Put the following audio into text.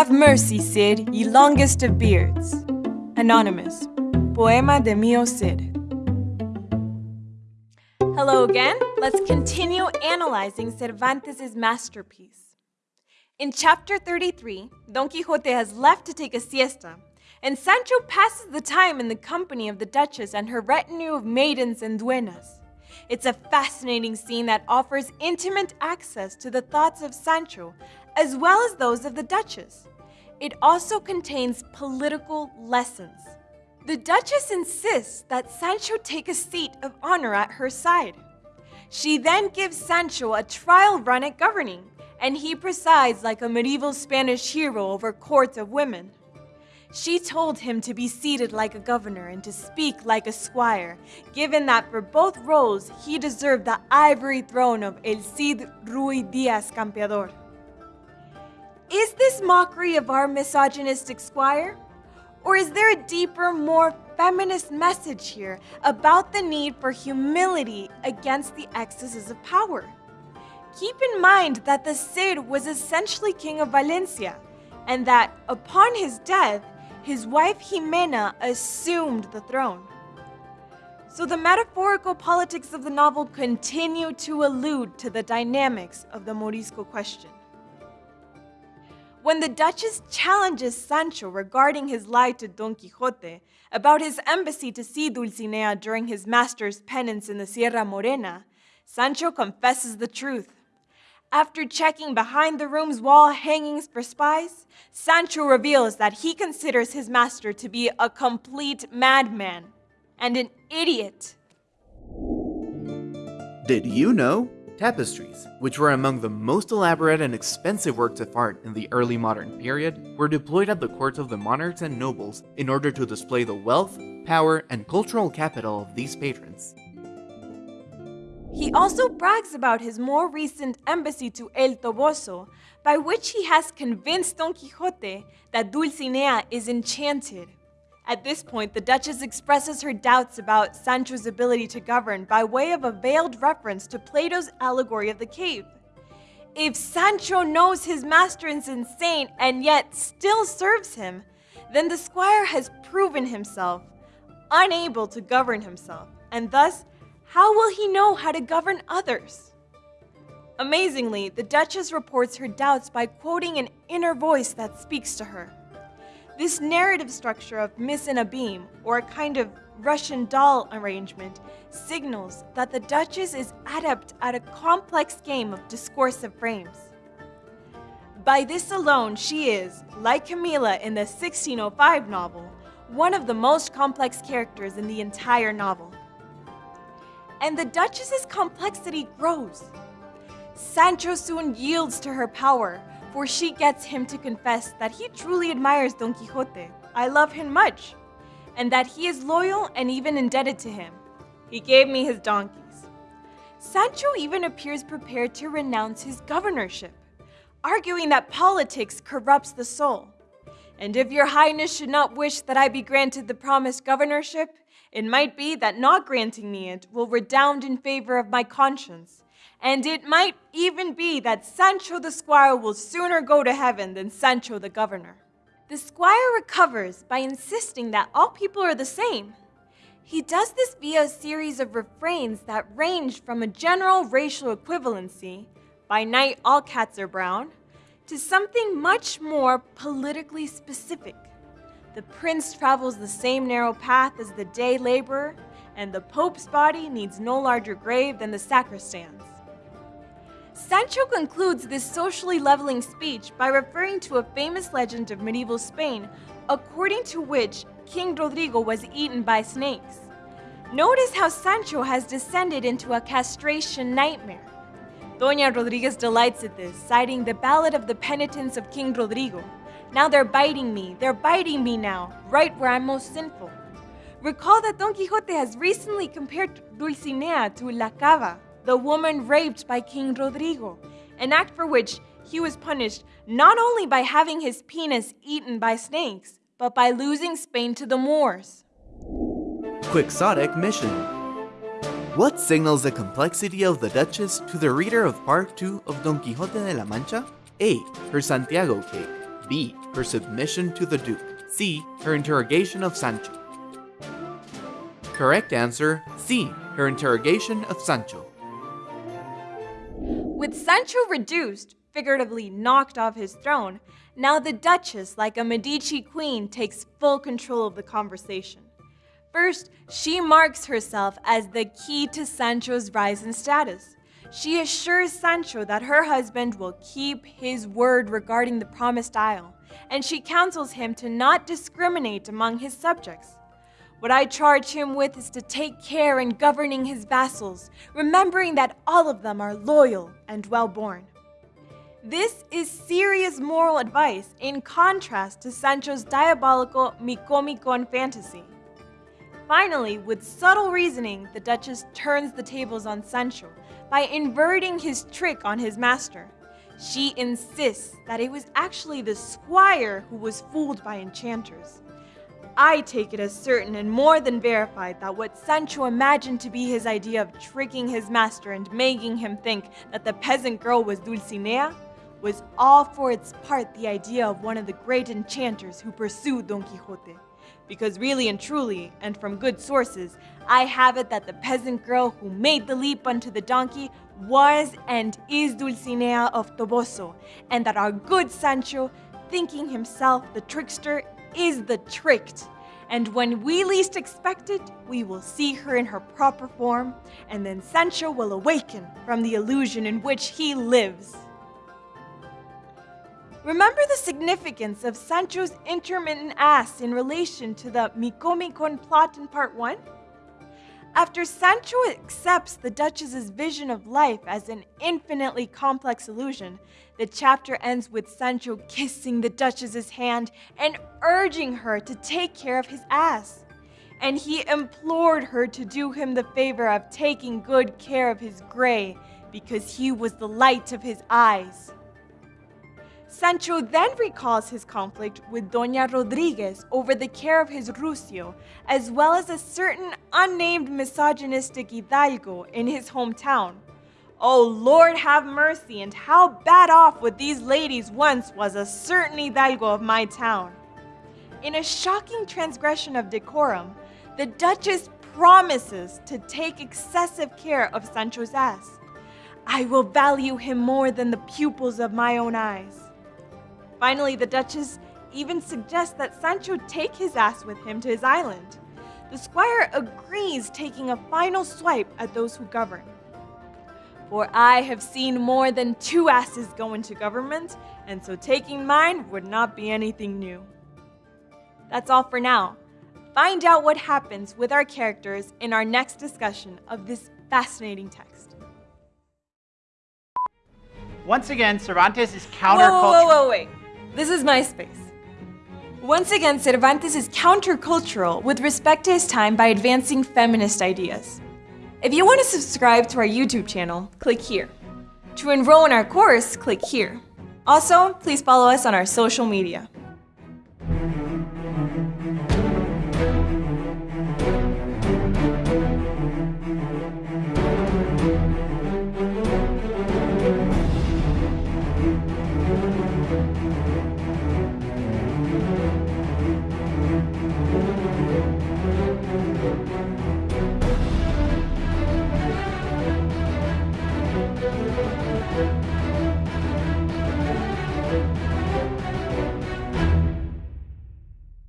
Have mercy, Cid, ye longest of beards. Anonymous. Poema de Mio Cid. Hello again. Let's continue analyzing Cervantes' masterpiece. In chapter 33, Don Quixote has left to take a siesta, and Sancho passes the time in the company of the Duchess and her retinue of maidens and duennas. It's a fascinating scene that offers intimate access to the thoughts of Sancho as well as those of the Duchess. It also contains political lessons. The Duchess insists that Sancho take a seat of honor at her side. She then gives Sancho a trial run at governing, and he presides like a medieval Spanish hero over courts of women. She told him to be seated like a governor and to speak like a squire, given that for both roles he deserved the ivory throne of El Cid Ruy Diaz Campeador. Mockery of our misogynistic squire? Or is there a deeper, more feminist message here about the need for humility against the excesses of power? Keep in mind that the Cid was essentially king of Valencia, and that upon his death, his wife Jimena assumed the throne. So the metaphorical politics of the novel continue to allude to the dynamics of the Morisco question. When the Duchess challenges Sancho regarding his lie to Don Quixote about his embassy to see Dulcinea during his master's penance in the Sierra Morena, Sancho confesses the truth. After checking behind the room's wall hangings for spies, Sancho reveals that he considers his master to be a complete madman and an idiot. Did you know? Tapestries, which were among the most elaborate and expensive works of art in the early modern period, were deployed at the courts of the monarchs and nobles in order to display the wealth, power, and cultural capital of these patrons. He also brags about his more recent embassy to El Toboso, by which he has convinced Don Quixote that Dulcinea is enchanted. At this point, the Duchess expresses her doubts about Sancho's ability to govern by way of a veiled reference to Plato's allegory of the cave. If Sancho knows his master is insane and yet still serves him, then the squire has proven himself unable to govern himself, and thus, how will he know how to govern others? Amazingly, the Duchess reports her doubts by quoting an inner voice that speaks to her. This narrative structure of mise en abyme, or a kind of Russian doll arrangement, signals that the Duchess is adept at a complex game of discursive frames. By this alone, she is, like Camilla in the 1605 novel, one of the most complex characters in the entire novel. And the Duchess's complexity grows. Sancho soon yields to her power, for she gets him to confess that he truly admires Don Quixote. I love him much, and that he is loyal and even indebted to him. He gave me his donkeys. Sancho even appears prepared to renounce his governorship, arguing that politics corrupts the soul. And if your highness should not wish that I be granted the promised governorship, it might be that not granting me it will redound in favor of my conscience, and it might even be that Sancho the squire will sooner go to heaven than Sancho the governor. The squire recovers by insisting that all people are the same. He does this via a series of refrains that range from a general racial equivalency, by night all cats are brown, to something much more politically specific. The prince travels the same narrow path as the day laborer, and the pope's body needs no larger grave than the sacristan's. Sancho concludes this socially leveling speech by referring to a famous legend of medieval Spain, according to which King Rodrigo was eaten by snakes. Notice how Sancho has descended into a castration nightmare. Doña Rodriguez delights at this, citing the ballad of the penitence of King Rodrigo. Now they're biting me, they're biting me now, right where I'm most sinful. Recall that Don Quixote has recently compared Dulcinea to La Cava, the woman raped by King Rodrigo, an act for which he was punished not only by having his penis eaten by snakes, but by losing Spain to the Moors. Quixotic Mission What signals the complexity of the Duchess to the reader of Part 2 of Don Quixote de la Mancha? A. Her Santiago cake. B. Her submission to the Duke. C. Her interrogation of Sancho. Correct answer C. Her interrogation of Sancho. With Sancho reduced, figuratively knocked off his throne, now the Duchess, like a Medici queen, takes full control of the conversation. First, she marks herself as the key to Sancho's rise in status. She assures Sancho that her husband will keep his word regarding the promised isle, and she counsels him to not discriminate among his subjects. What I charge him with is to take care in governing his vassals, remembering that all of them are loyal and well born. This is serious moral advice in contrast to Sancho's diabolical Micomicon fantasy. Finally, with subtle reasoning, the Duchess turns the tables on Sancho by inverting his trick on his master. She insists that it was actually the squire who was fooled by enchanters. I take it as certain and more than verified that what Sancho imagined to be his idea of tricking his master and making him think that the peasant girl was Dulcinea was all for its part the idea of one of the great enchanters who pursued Don Quixote. Because really and truly, and from good sources, I have it that the peasant girl who made the leap unto the donkey was and is Dulcinea of Toboso, and that our good Sancho, thinking himself the trickster, is the tricked. And when we least expect it, we will see her in her proper form, and then Sancho will awaken from the illusion in which he lives. Remember the significance of Sancho's intermittent ass in relation to the Micomicon plot in part 1? After Sancho accepts the Duchess's vision of life as an infinitely complex illusion, the chapter ends with Sancho kissing the Duchess's hand and urging her to take care of his ass. And he implored her to do him the favor of taking good care of his gray because he was the light of his eyes. Sancho then recalls his conflict with Doña Rodriguez over the care of his Rucio, as well as a certain unnamed misogynistic Hidalgo in his hometown. Oh Lord have mercy, and how bad off with these ladies once was a certain Hidalgo of my town. In a shocking transgression of decorum, the Duchess promises to take excessive care of Sancho's ass. I will value him more than the pupils of my own eyes. Finally, the Duchess even suggests that Sancho take his ass with him to his island. The squire agrees, taking a final swipe at those who govern. For I have seen more than two asses go into government, and so taking mine would not be anything new. That's all for now. Find out what happens with our characters in our next discussion of this fascinating text. Once again, Cervantes is countercultural. whoa, whoa, whoa, wait. This is my space. Once again, Cervantes is countercultural with respect to his time by advancing feminist ideas. If you want to subscribe to our YouTube channel, click here. To enroll in our course, click here. Also, please follow us on our social media.